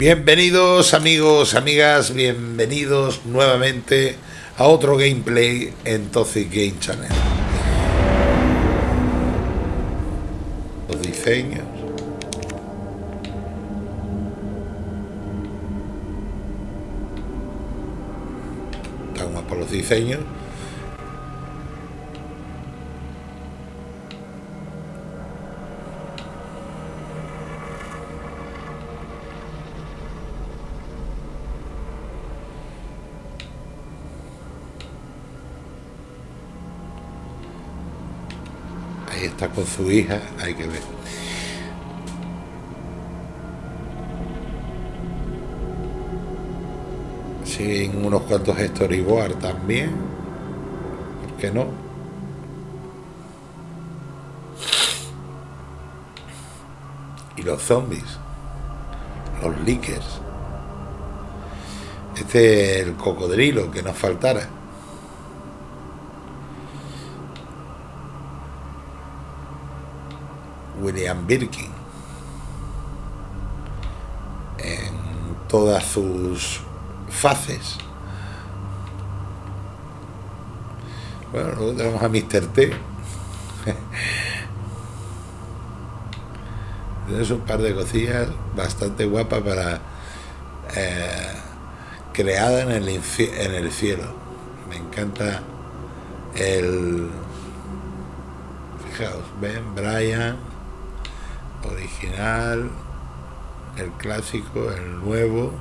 Bienvenidos amigos, amigas, bienvenidos nuevamente a otro gameplay en Toxic Game Channel. Los diseños. Estamos por los diseños. Está con su hija, hay que ver. Siguen unos cuantos storyboard también. ¿Por qué no? Y los zombies. Los leakers. Este es el cocodrilo que nos faltara. William Birkin en todas sus faces. Bueno, luego tenemos a Mr. T. Tienes un par de cosillas bastante guapas para eh, creada en el, en el cielo. Me encanta el fijaos, ven Brian original, el clásico, el nuevo.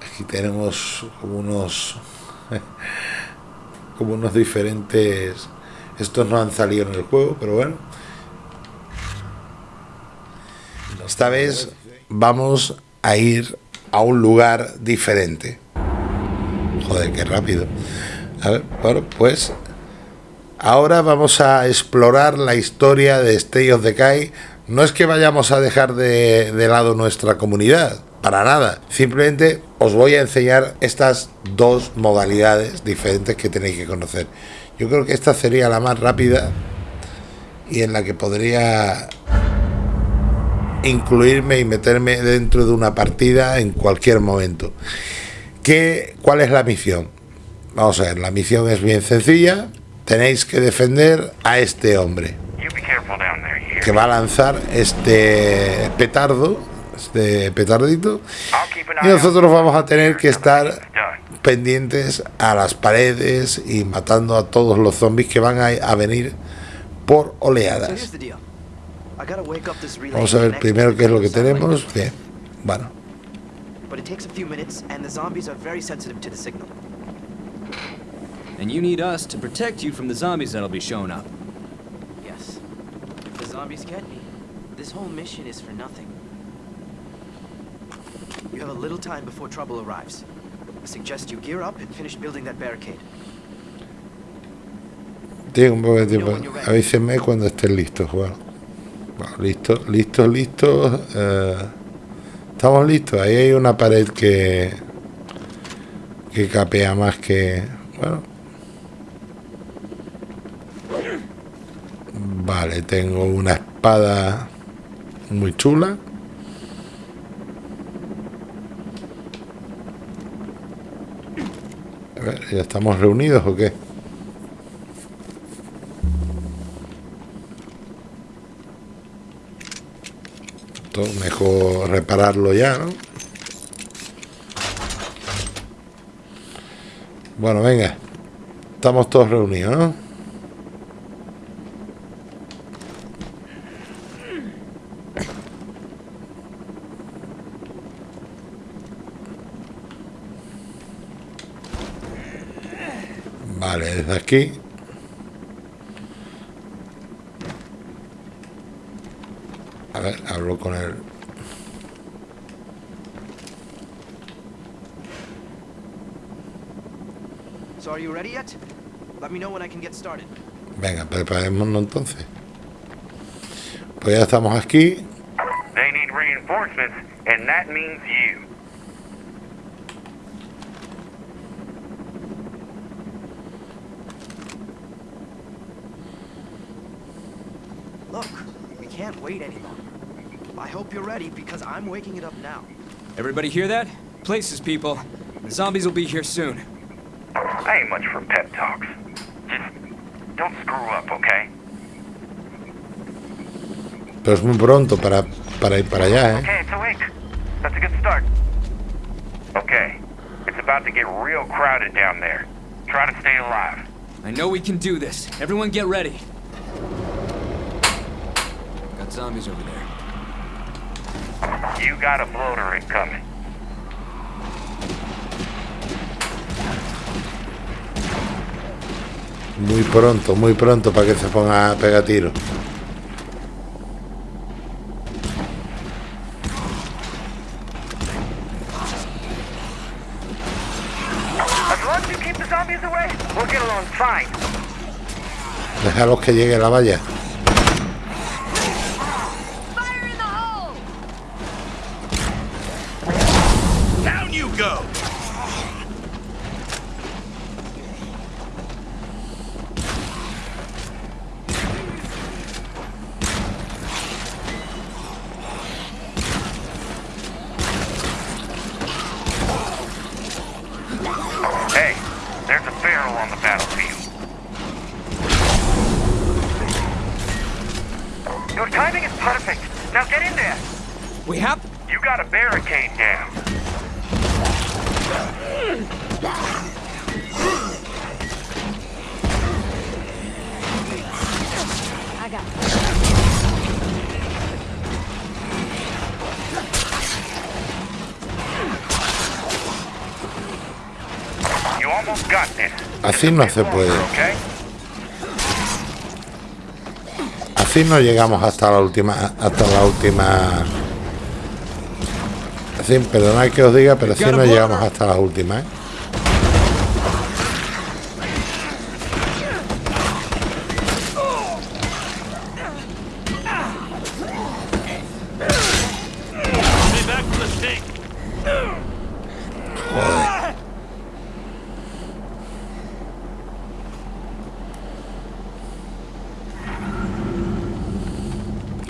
Aquí tenemos como unos como unos diferentes estos no han salido en el juego, pero bueno. Esta vez vamos a ir a un lugar diferente. Joder, qué rápido. A ver, bueno, pues Ahora vamos a explorar la historia de Stay of Decay. No es que vayamos a dejar de, de, lado nuestra comunidad, para nada. Simplemente os voy a enseñar estas dos modalidades diferentes que tenéis que conocer. Yo creo que esta sería la más rápida y en la que podría incluirme y meterme dentro de una partida en cualquier momento. ¿Qué, ¿Cuál es la misión? Vamos a ver, la misión es bien sencilla tenéis que defender a este hombre. Que va a lanzar este petardo, este petardito, y nosotros vamos a tener que estar pendientes a las paredes y matando a todos los zombies que van a, a venir por oleadas. Vamos a ver primero qué es lo que tenemos. Bien, bueno. And you need us to protect you from the zombies that'll be showing up. Yes. If the zombies get me, this whole mission is for nothing. You have a little time before trouble arrives. I suggest you gear up and finish building that barricade. Tiene un poco de tiempo. Avísenme cuando estén listos, Juan. Bueno, listos, listos, listos. Eh, estamos listos. Ahí hay una pared que que capea más que bueno Vale, tengo una espada muy chula. A ver, ¿ya estamos reunidos o qué? Todo mejor repararlo ya, ¿no? Bueno, venga. Estamos todos reunidos, ¿no? Aquí. A ver, hablo con él. So are you ready yet? Let me know when I can get started. Venga, preparémonos entonces. Pues ya estamos aquí. They need reinforcements, and that means you. Look, we can't wait any longer. I hope you're ready because I'm waking it up now. Everybody hear that? Places, people. The zombies will be here soon. I ain't much for pep talks. Just don't screw up, okay? Pero es muy pronto para, para ir para allá, ¿eh? Okay, it's awake. That's a good start. Okay, it's about to get real crowded down there. Try to stay alive. I know we can do this. Everyone get ready. Got zombies over there. You got a bloater incoming. Muy pronto, muy pronto para que se ponga a pegar tiro. As long as you keep the zombies away, we'll get along fine. Déjalos que llegue la valla. Así no se puede. Así no llegamos hasta la última, hasta la última. Así, perdonad que os diga, pero así no llegamos hasta las últimas. ¿eh? Stay back from the stake.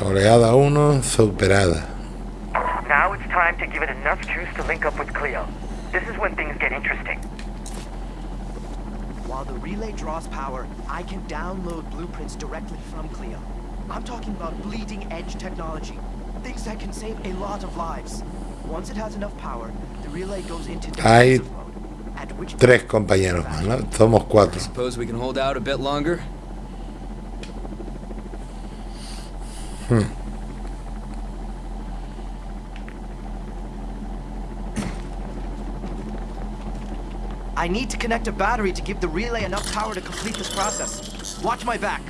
Oleada 1 superada. Now it's time to give it enough juice to link up with Cleo. This is when things get interesting. While the relay draws power, I can download blueprints directly from Cleo. I'm talking about bleeding edge technology. Things that can save a lot of lives. Once it has enough power, the relay goes into Hay Tres compañeros más, ¿no? Somos cuatro. Suppose we can hold out a bit longer? Hmm. I need to connect a battery to give the relay enough power to complete this process. Watch my back.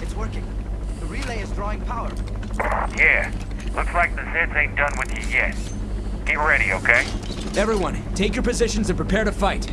It's working. The relay is drawing power. Yeah, looks like the Zeds ain't done with you yet. Get ready, okay? Everyone, take your positions and prepare to fight.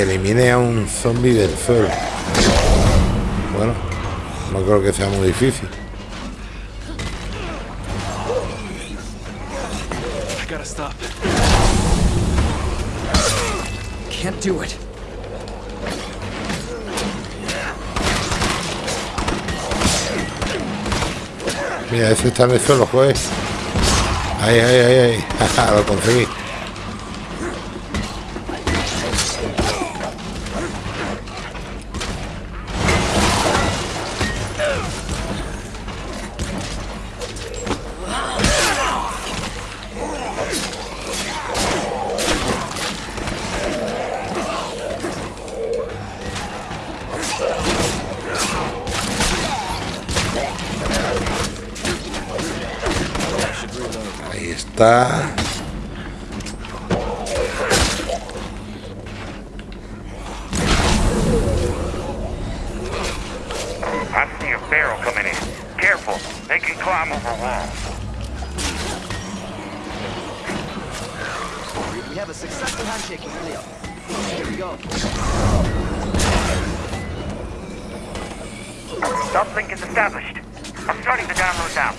Que elimine a un zombie del suelo. Bueno, no creo que sea muy difícil. I gotta stop. Can't do it. Mira, ese está en el suelo, juez. Ahí, ahí, ahí, ahí. Lo conseguí. They can climb over walls. We have a successful handshake with Leo. Here we go. Stop link is established. I'm starting to download now.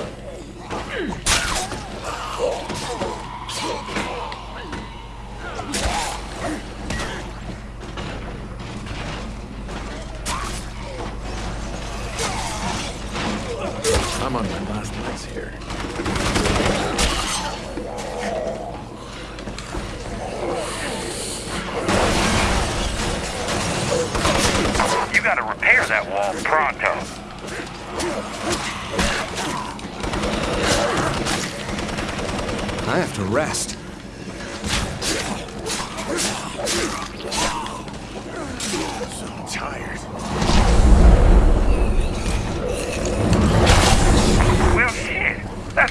I'm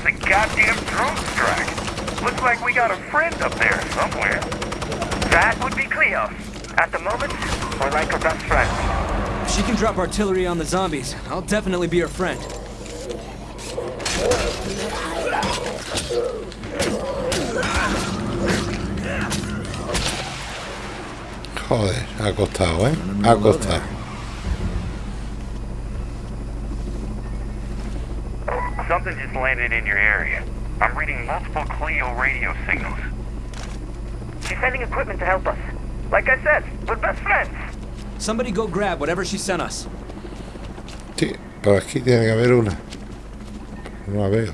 a goddamn drone strike. Looks like we got a friend up there somewhere. That would be Cleo. At the moment, we're like her best friend. If she can drop artillery on the zombies, I'll definitely be her friend. Joder, ha costado, ¿eh? Ha Something just landed in your area. I'm reading multiple Cleo radio signals. She's sending equipment to help us. Like I said, we're best friends. Somebody go grab whatever she sent us. Sí, pero aquí tiene que haber una. No la veo.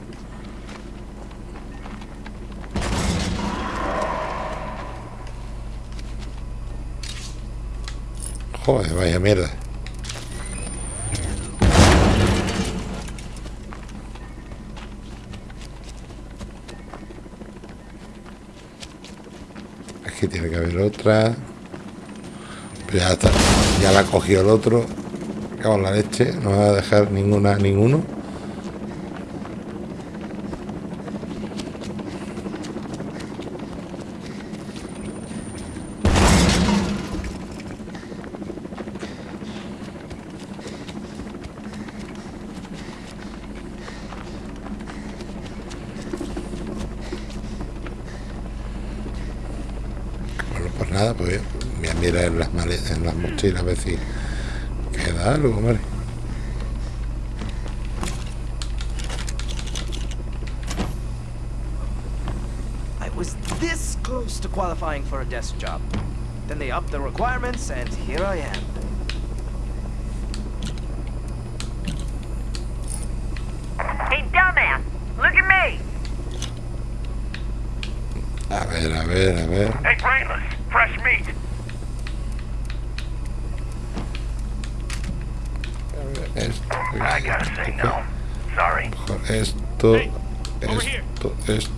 Joder, vaya mierda. Tiene que haber otra. Pero ya está. Ya la ha cogido el otro. Cago la leche. No va a dejar ninguna, ninguno. Bueno, pues nada, pues voy a en las, male- en las mochilas a ver si queda algo, hombre. I was this close to qualifying for a desk job. Then they upped the requirements, and here I am. Hey, dumbass! Look at me! A ver, a ver, a ver. Hey, Brainless, fresh meat. Esto, I gotta say no. Sorry. Esto, Hey, esto, esto.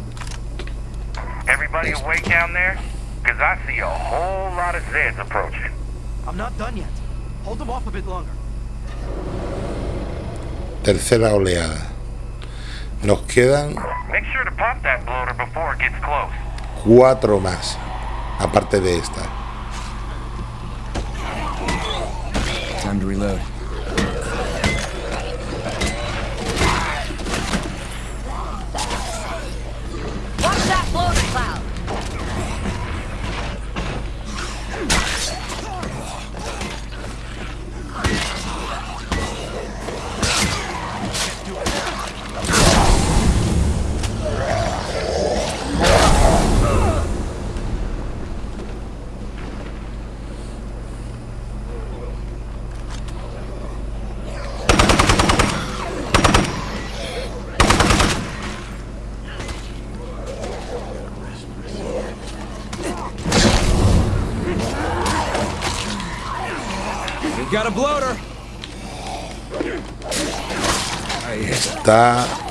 Everybody awake down there? Cause I see a whole lot of Zeds approaching. I'm not done yet. Hold them off a bit longer. Tercera oleada. Nos quedan Make sure to pop that bloater before it gets close. cuatro más. Aparte de esta. Time to reload. Está.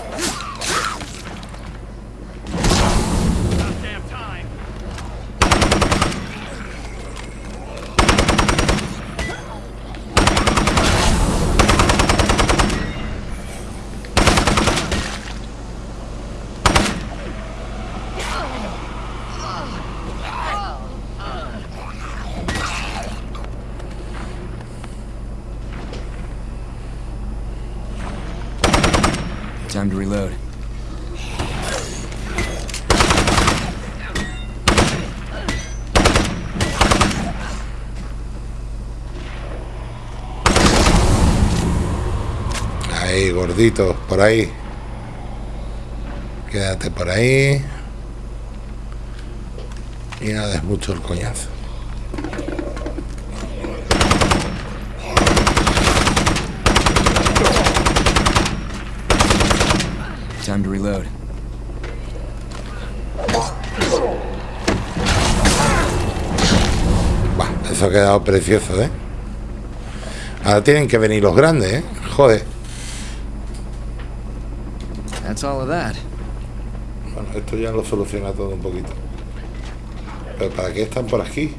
To reload. Ahí, gordito, por ahí. Quédate por ahí. Y no des mucho el coñazo. Time to reload. Bah, eso ha quedado precioso, ¿eh? Ahora tienen que venir los grandes, ¿eh? Joder. That's all of that. Bueno, esto ya lo soluciona todo un poquito. Pero ¿para qué están por aquí?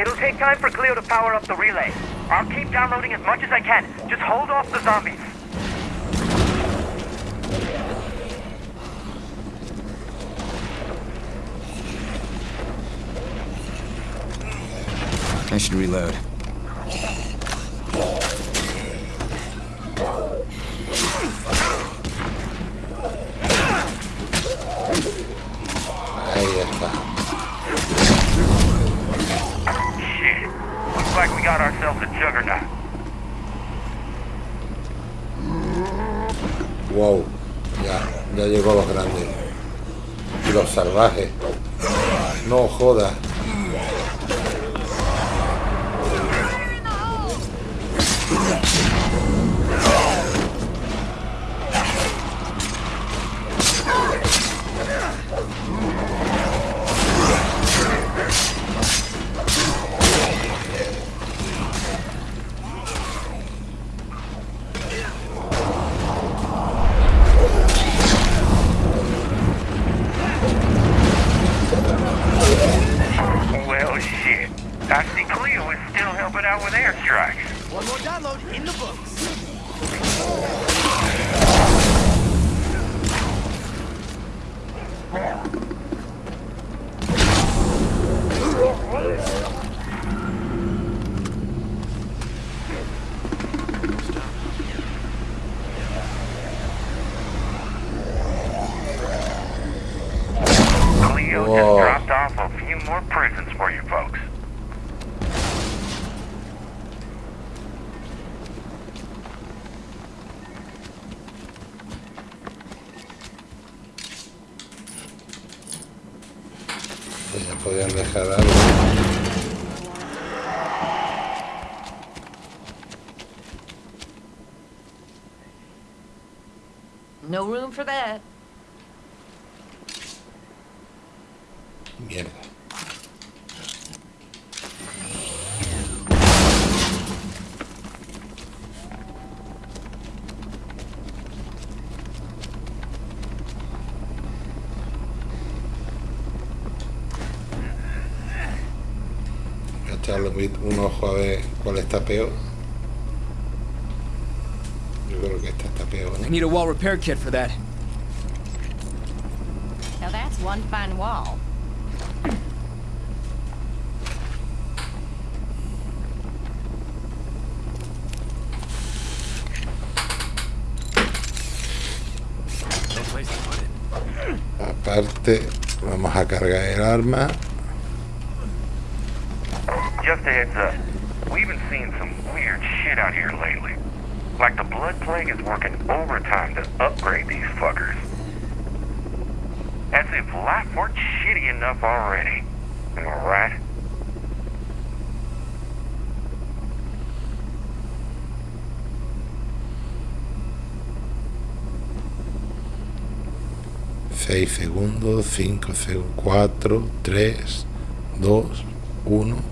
It'll take time for Cleo to power up the relay. I'll keep downloading as much as I can. Just hold off the zombies. I should reload. Ahí está. Uh, Like we got ourselves a. Wow. Ya, ya llegó los grandes. Y los salvajes. No jodas. In the books. Cleo Whoa. just dropped off a few more prisons for you folks. Ya podían dejar algo. No room. Mierda. Voy a echarle un- un ojo a ver cuál está peor. Yo creo que esta está peor. ¿no? I need a wall repair kit for that. Now that's one fine wall. No place to put it. Aparte, vamos a cargar el arma. Just a heads up. We've been seeing some weird shit out here lately. Like the Blood Plague is working overtime to upgrade these fuckers. As if life weren't shitty enough already. Am I right? Seis segundos, cinco segundos, cuatro, tres, dos, uno.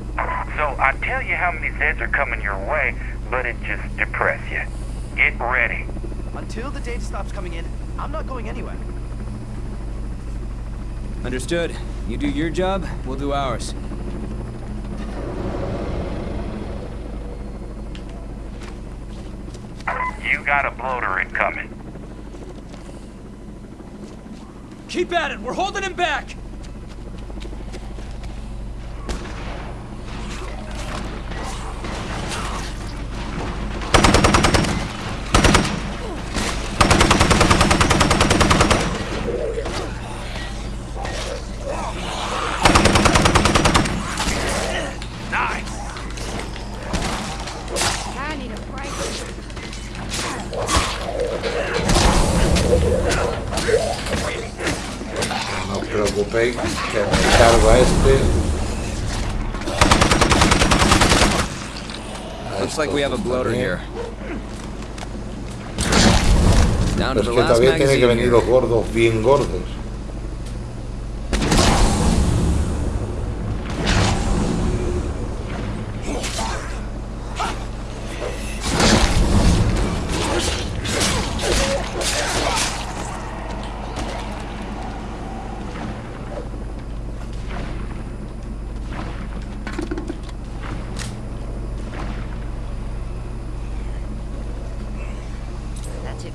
So I tell you how many Zeds are coming your way, but it just depress you. Get ready. Until the data stops coming in, I'm not going anywhere. Understood. You do your job, we'll do ours. You got a bloater incoming. Keep at it! We're holding him back! Looks like we have a bloater here. Es que todavía tienen que venir los gordos, bien gordos.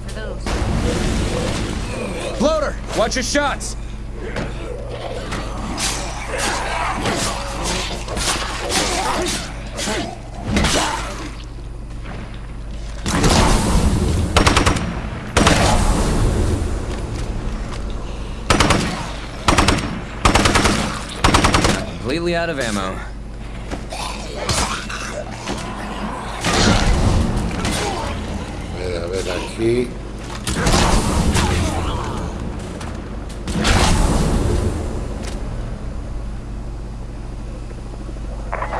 For those. Bloater! Watch your shots! Completely out of ammo. A ver, a ver, aquí.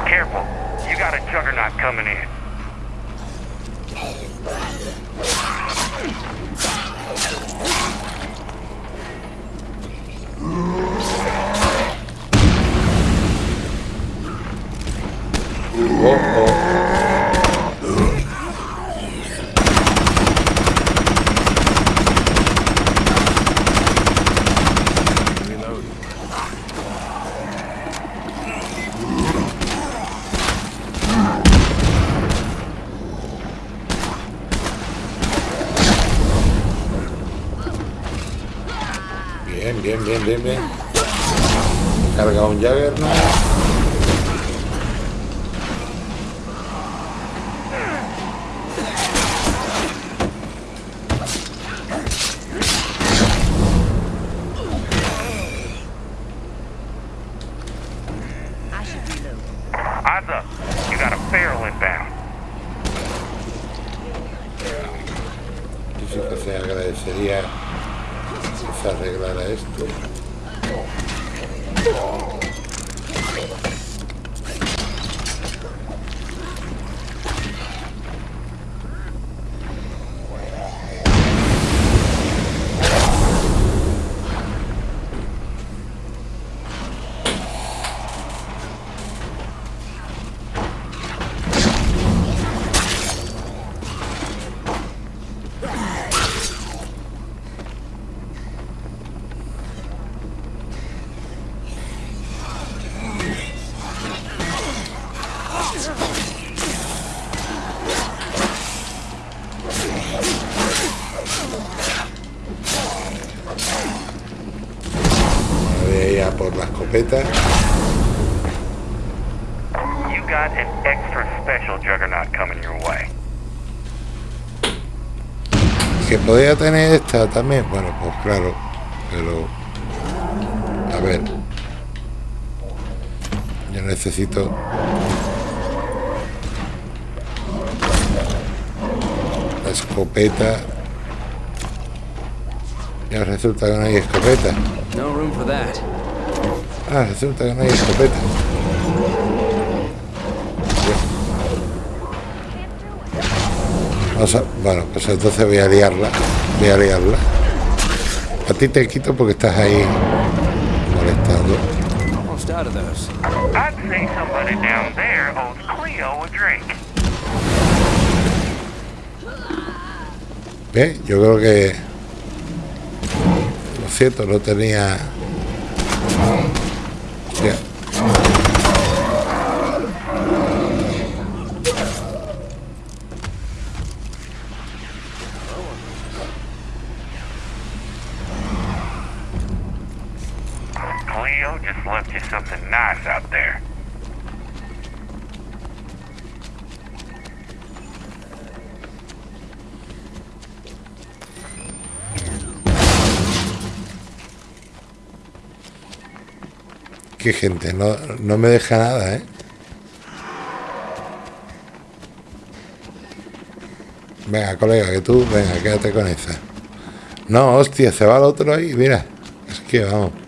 Careful. You got a juggernaut coming in. Oh, oh. Reload. Bien, bien, bien, bien. Carga un Jaggernaut. I por la escopeta. You got an extra special juggernaut coming your way. Que podría tener esta también. Bueno, pues claro. Pero. A ver. Yo necesito. La escopeta. Ya resulta que no hay escopeta. No room for that. Ah, resulta que no hay escopeta. Vamos a- bueno, pues entonces voy a liarla. Voy a liarla. A ti te quito porque estás ahí molestando. ¿Ves? Yo creo que. Lo cierto, no tenía. Ya. Cleo just left you something nice out there. Qué gente, no, no me deja nada, ¿eh? Venga, colega, que tú, venga, quédate con esa. No, hostia, se va el otro ahí, mira. Es que vamos.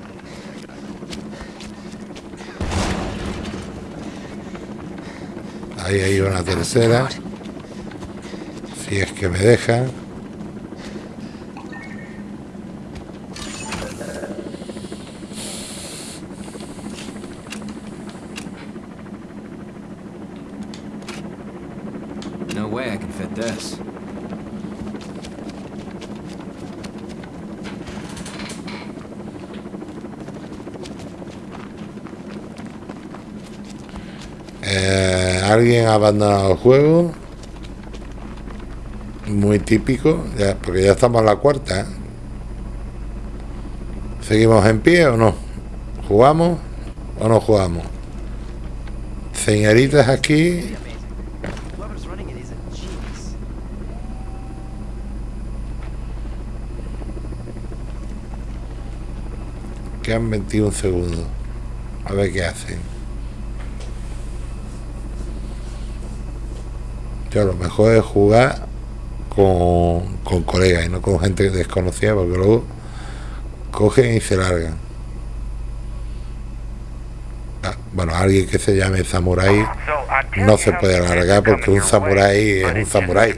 Ahí hay una tercera. Si es que me deja. No way I can fit this. Eh, Alguien abandonado el juego. Muy típico, ya, porque ya estamos en la cuarta. ¿eh? ¿Seguimos en pie o no? ¿Jugamos o no jugamos? Señoritas aquí. A. Quedan 21 segundos. A ver qué hacen. Yo lo mejor es jugar con, con colegas y no con gente desconocida porque luego cogen y se largan. Ah, bueno, alguien que se llame Samurai So, I tell no se puede alargar porque un samurái es un samurái.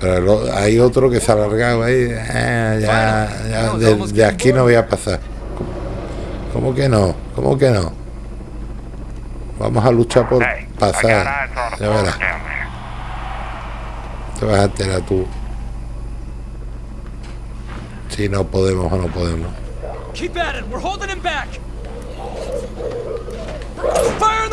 Pero lo- hay otro que se ha alargado ahí. ah, ya, ya, de, de aquí no voy a pasar. ¿Cómo que no? ¿Cómo que no? Vamos a luchar por pasar. Ya verás. Te vas a enterar tú. Si no podemos o no podemos. Keep at it. We're holding him back. Fire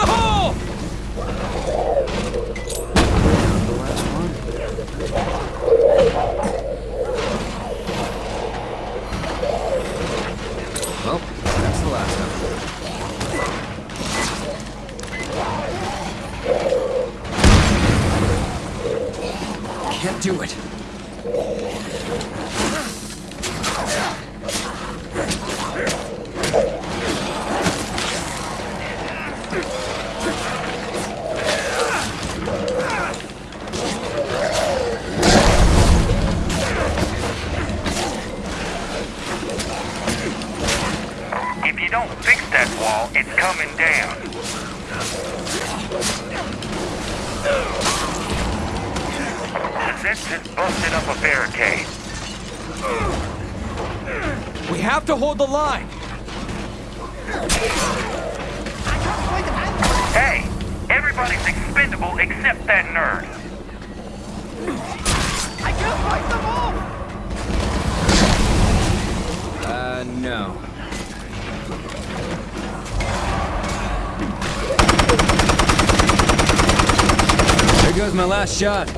goes my last shot. Is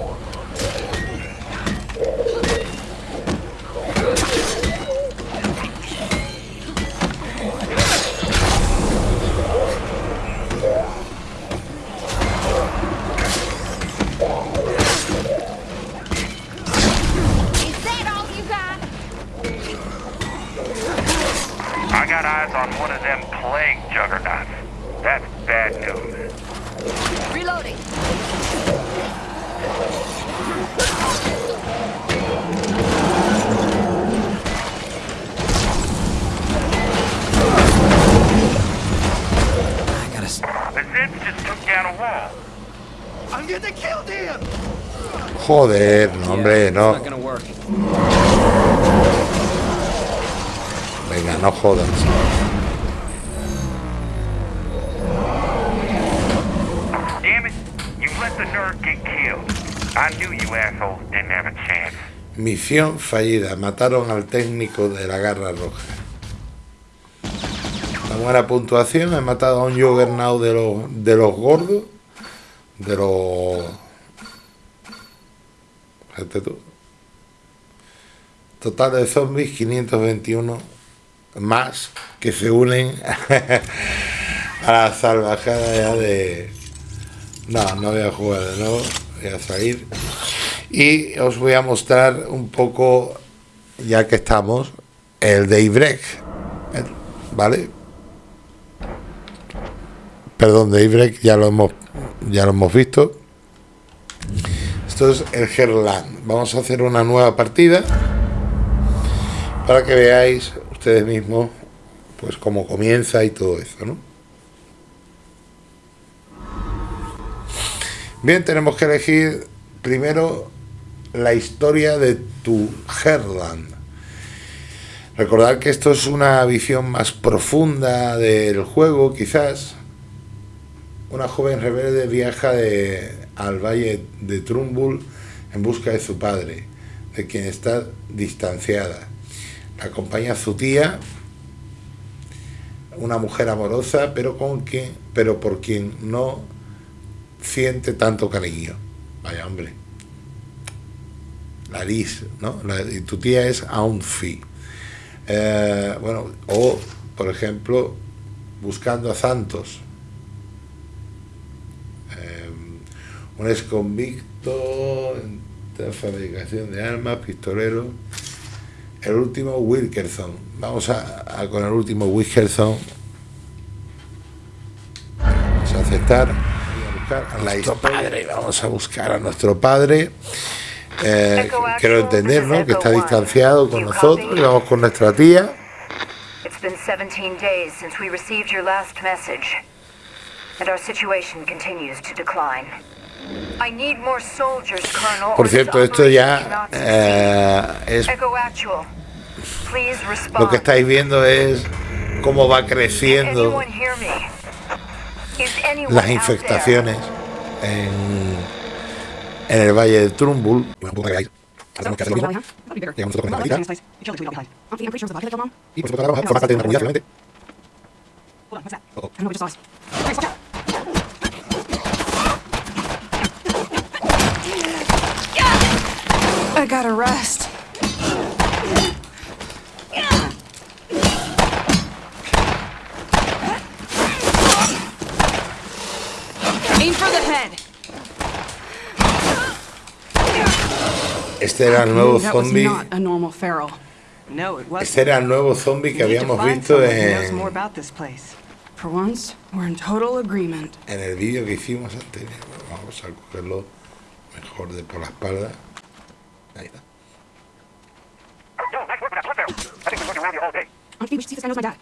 that all you got? I got eyes on one of them plague juggernauts. That's bad news. Joder, no, hombre, no. Venga, no jodas. Damn it, you let the nerd get killed. I knew you assholes didn't have a chance. Misión fallida. Mataron al técnico de la garra roja. Buena puntuación. He matado a un Juggernaut de los, de los gordos. De los... Tú. Total de zombies 521 más que se unen a la salvajada ya de... No, no voy a jugar de nuevo. Voy a salir y os voy a mostrar un poco ya que estamos el Daybreak vale perdón Daybreak ya lo hemos ya lo hemos visto Esto es el Herland. Vamos a hacer una nueva partida para que veáis ustedes mismos pues cómo comienza y todo eso, ¿no? Bien, tenemos que elegir primero la historia de tu Herland. Recordad que esto es una visión más profunda del juego, quizás. Una joven rebelde viaja de, al valle de Trumbull en busca de su padre, de quien está distanciada. La acompaña su tía, una mujer amorosa, pero con quien, pero por quien no siente tanto cariño. Vaya hombre. La Liz, ¿no? La- y tu tía es Aunfi. Eh, bueno, o por ejemplo, buscando a Santos. Eh, un ex convicto en fabricación de armas, pistolero. El último Wilkerson. Vamos a, a con el último Wilkerson. Vamos a aceptar. y a buscar a nuestro padre. Vamos a buscar a nuestro padre. Eh, quiero entender, ¿no? Que está distanciado con nosotros. Y vamos con nuestra tía. It's been 17 days since we received your last message, and our situation continues to decline. I need more soldiers, Colonel. Por cierto, esto ya eh, es lo respond. que estáis viendo es cómo va Can creciendo anyone hear me? Is anyone las out infestaciones en, en el valle de Trumbull. Tenemos que hacer lo mismo. Llegamos nosotros con nuestra gatita. Y por supuesto, ahora forma parte de una comunidad finalmente. I gotta rest. Aim for the head. Este era el nuevo zombie. not a normal feral. No, it wasn't. Este era el nuevo zombie que habíamos visto en, about this place. For once, we're in total agreement. en el vídeo que hicimos anterior. Vamos a cogerlo mejor de por la espalda. Ahí está. Yo, nice work with that blood barrel. I think we're looking around you all day. Auntie, we should see if this guy knows my dad.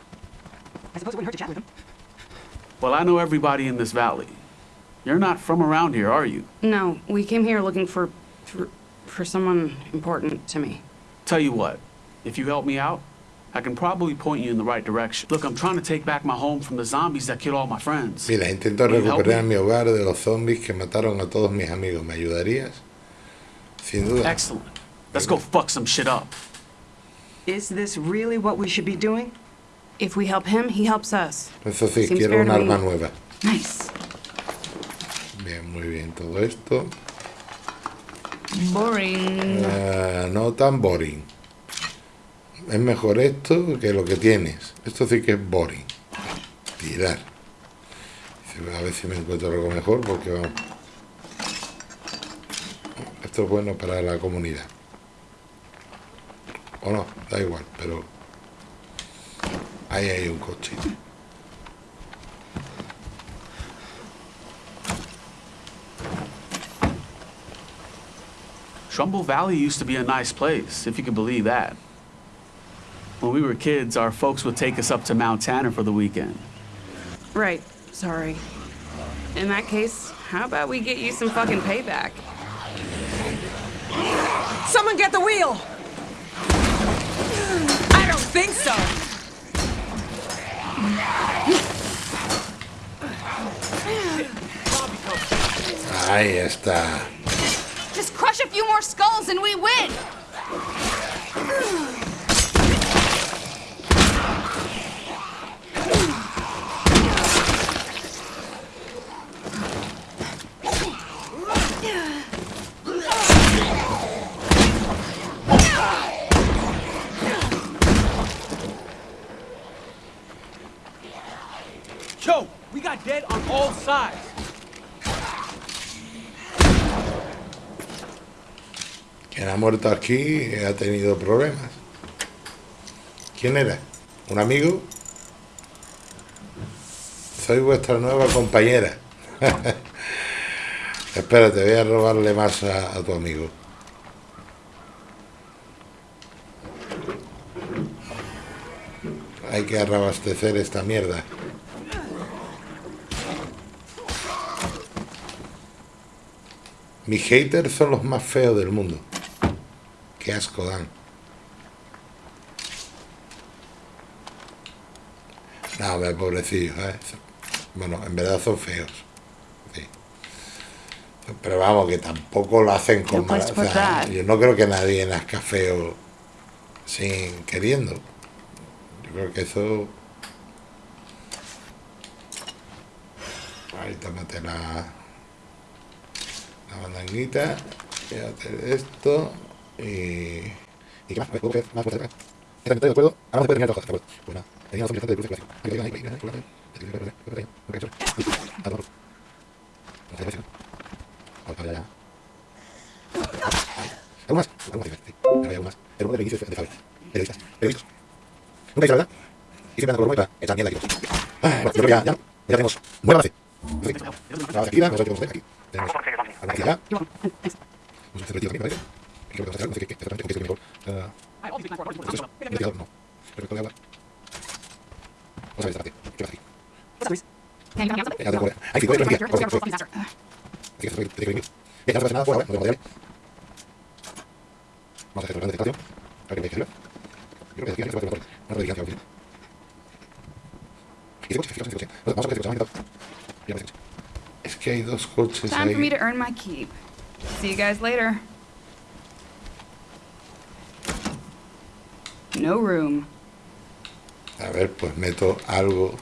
I suppose it wouldn't hurt to chat with him. Well, I know everybody in this valley. You're not from around here, are you? No, we came here looking for, for, for someone important to me. Tell you what, if you help me out, I can probably point you in the right direction. Look, I'm trying to take back my home from the zombies that killed all my friends. Mira, intento Can you help recuperar mi hogar de los zombies que mataron a todos mis amigos. ¿Me ayudarías? Sin duda. Excellent. Let's go fuck some shit up. Is this really what we should be doing? If we help him, he helps us. Eso sí, Seems quiero un arma me. nueva. Nice. Bien, muy bien todo esto. Boring. Eh, no tan boring. Es mejor esto que lo que tienes. Esto sí que es boring. Tirar. A ver si me encuentro algo mejor porque vamos. Esto es bueno para la comunidad. O no, da igual, pero ahí hay un coche. Trumbull Valley used to be a nice place, if you can believe that. When we were kids, our folks would take us up to Mount Tanner for the weekend. Right, sorry. In that case, how about we get you some fucking payback? Someone get the wheel! I don't think so. Ahí está. Just crush a few more skulls and we win! Muerto aquí ha tenido problemas. ¿Quién era? ¿Un amigo? Soy vuestra nueva compañera. Espérate, voy a robarle más a, a tu amigo. Hay que reabastecer esta mierda. Mis haters son los más feos del mundo. Qué asco dan. No, hombre, pobrecillos, ¿eh? Bueno, en verdad son feos. Sí. Pero vamos, que tampoco lo hacen con mala- o sea. Yo no creo que nadie nazca feo sin queriendo. Yo creo que eso... Ahí tómate la, la mandanguita. Fíjate esto. Eh, ¿Y qué más? A ver, ¿puedo más de de acuerdo. Ahora no se puede terminar de de acuerdo. Pues nada, de cruce. Aquí ahí, ahí, ya. Más? Más? El de de Faber. Nunca verdad. Y siempre por ya, ya, ya tenemos base. Aquí, aquí. Tenemos que vamos a hacer, no sé qué, exactamente, qué es mejor. Ah, eso, investigador, no. De agua. Vamos a ver, espérate. ¿Qué pasa aquí? Ya. Ahí sí. Corre, corre. Así que ya no nada fuera, ¿vale? No tengo. Vamos a hacer el plan de detectación. A ver qué me dice arriba. Yo creo que aquí se puede hacer una. Y ese coche, coche, ese coche. Vamos a ver ese coche, vamos a ver. Coche. Es que hay dos coches Time for me ahí. to earn my keep. See you guys later. No room. A ver, pues meto algo.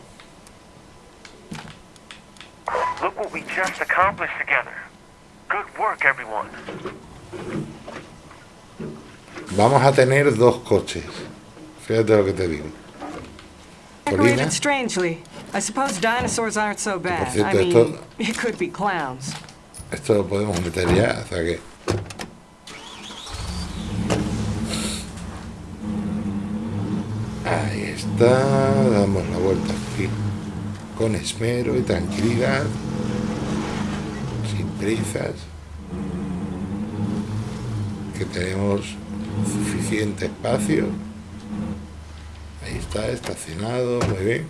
Look what we just accomplished together. Good work, everyone. Vamos a tener dos coches. Fíjate lo que te digo. Colina. Decorated strangely. I suppose dinosaurs aren't so bad. I mean, esto- it could be clowns. Esto lo podemos meter ya, o sea que... Ahí está, damos la vuelta aquí con esmero y tranquilidad, sin prisas, que tenemos suficiente espacio. Ahí está, estacionado, muy bien.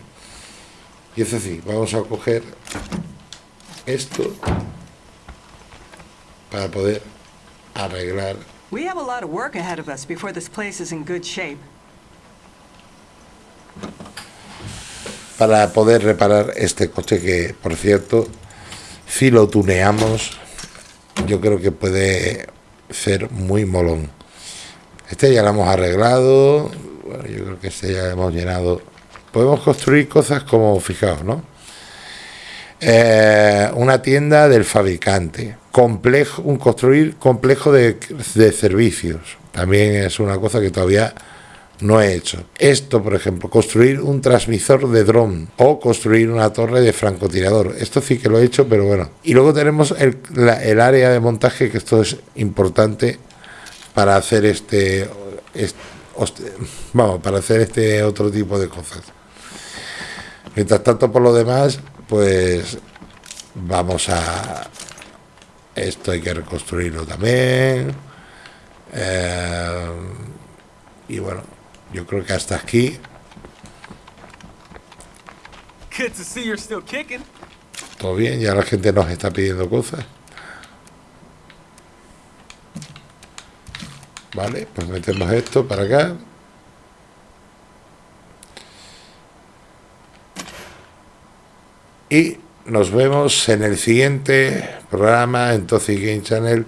Y eso sí, vamos a coger esto para poder arreglar We have a lot of work ahead of us before this place is in good shape. Para poder reparar este coche que por cierto si lo tuneamos yo creo que puede ser muy molón. Este ya lo hemos arreglado bueno, yo creo que este ya hemos llenado. Podemos construir cosas como fijaos no Eh, una tienda del fabricante. Complejo un construir complejo de servicios. También es una cosa que todavía no he hecho. Esto, por ejemplo, construir un transmisor de dron o construir una torre de francotirador. Esto sí que lo he hecho, pero bueno. Y luego tenemos el, la- el área de montaje, que esto es importante para hacer este, vamos, para hacer este otro tipo de cosas. Mientras tanto, por lo demás, pues vamos a... Esto hay que reconstruirlo también. Eh, y bueno, yo creo que hasta aquí todo bien. Ya la gente nos está pidiendo cosas. Vale, pues metemos esto para acá. Y nos vemos en el siguiente programa en Toxic Game Channel.